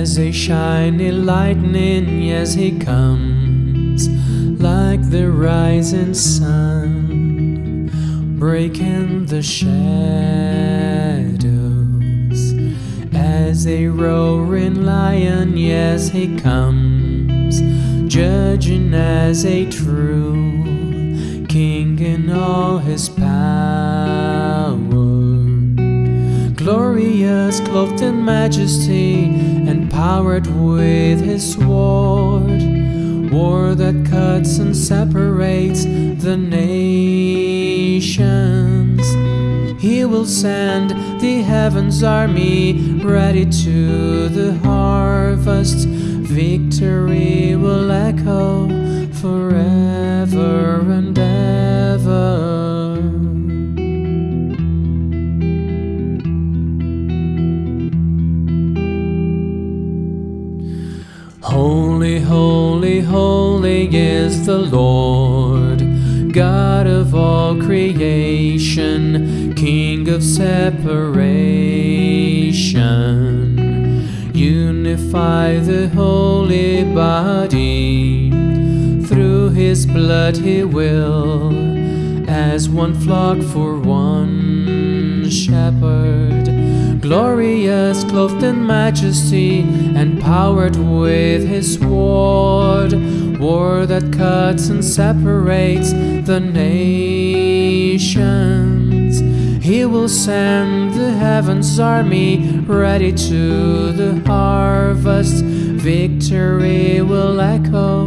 As a shiny lightning, yes, he comes like the rising sun, breaking the shadows. As a roaring lion, yes, he comes, judging as a true king in all his power. Glorious, clothed in majesty, and powered with his sword. War that cuts and separates the nations. He will send the heavens army ready to the harvest. Victory will echo Holy, holy, holy is the Lord, God of all creation, King of separation. Unify the holy body, through his blood he will, as one flock for one shepherd glorious, clothed in majesty, and powered with his sword. War that cuts and separates the nations. He will send the heavens army ready to the harvest. Victory will echo